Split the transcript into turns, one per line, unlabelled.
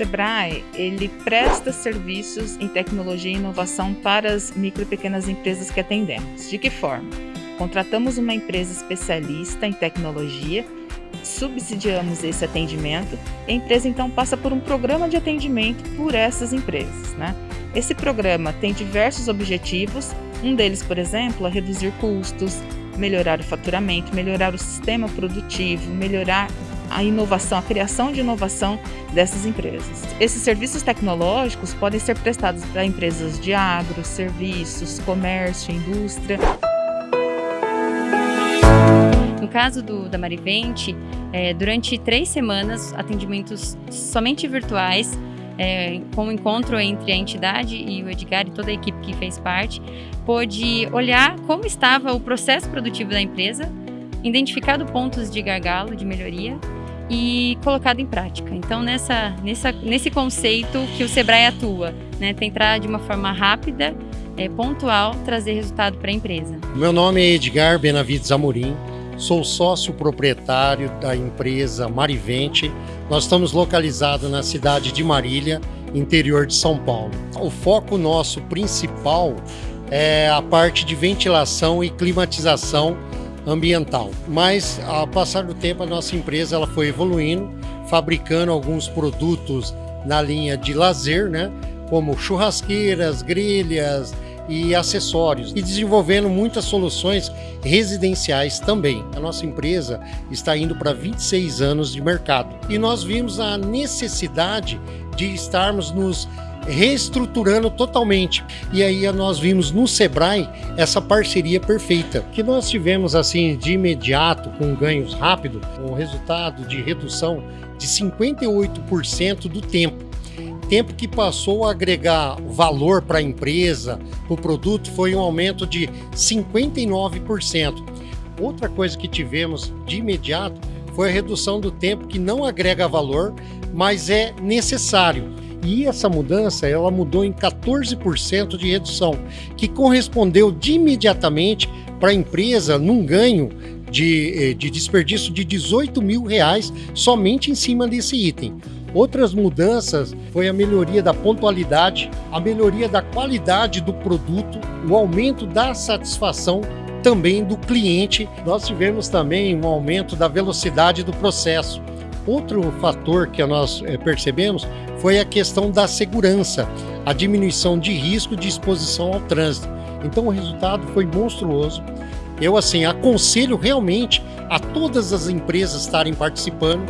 Sebrae, ele presta serviços em tecnologia e inovação para as micro e pequenas empresas que atendemos. De que forma? Contratamos uma empresa especialista em tecnologia, subsidiamos esse atendimento e a empresa então passa por um programa de atendimento por essas empresas. Né? Esse programa tem diversos objetivos, um deles, por exemplo, é reduzir custos, melhorar o faturamento, melhorar o sistema produtivo, melhorar a inovação, a criação de inovação dessas empresas. Esses serviços tecnológicos podem ser prestados para empresas de agro, serviços, comércio, indústria.
No caso do, da Marivente, é, durante três semanas, atendimentos somente virtuais, é, com o encontro entre a entidade e o Edgar e toda a equipe que fez parte, pôde olhar como estava o processo produtivo da empresa, identificado pontos de gargalo, de melhoria e colocado em prática. Então, nessa, nessa, nesse conceito que o Sebrae atua, né, tentar de uma forma rápida, é, pontual, trazer resultado para a empresa.
Meu nome é Edgar Benavides Amorim, sou sócio proprietário da empresa Marivente. Nós estamos localizados na cidade de Marília, interior de São Paulo. O foco nosso principal é a parte de ventilação e climatização ambiental. Mas ao passar do tempo a nossa empresa ela foi evoluindo, fabricando alguns produtos na linha de lazer, né? Como churrasqueiras, grelhas e acessórios e desenvolvendo muitas soluções residenciais também. A nossa empresa está indo para 26 anos de mercado e nós vimos a necessidade de estarmos nos reestruturando totalmente. E aí nós vimos no Sebrae essa parceria perfeita, que nós tivemos assim de imediato, com ganhos rápidos, um resultado de redução de 58% do tempo. Tempo que passou a agregar valor para a empresa, o produto, foi um aumento de 59%. Outra coisa que tivemos de imediato foi a redução do tempo que não agrega valor, mas é necessário e essa mudança, ela mudou em 14% de redução, que correspondeu de imediatamente para a empresa num ganho de, eh, de desperdício de 18 mil reais somente em cima desse item. Outras mudanças foi a melhoria da pontualidade, a melhoria da qualidade do produto, o aumento da satisfação também do cliente. Nós tivemos também um aumento da velocidade do processo. Outro fator que nós eh, percebemos foi a questão da segurança, a diminuição de risco de exposição ao trânsito. Então o resultado foi monstruoso. Eu assim aconselho realmente a todas as empresas estarem participando.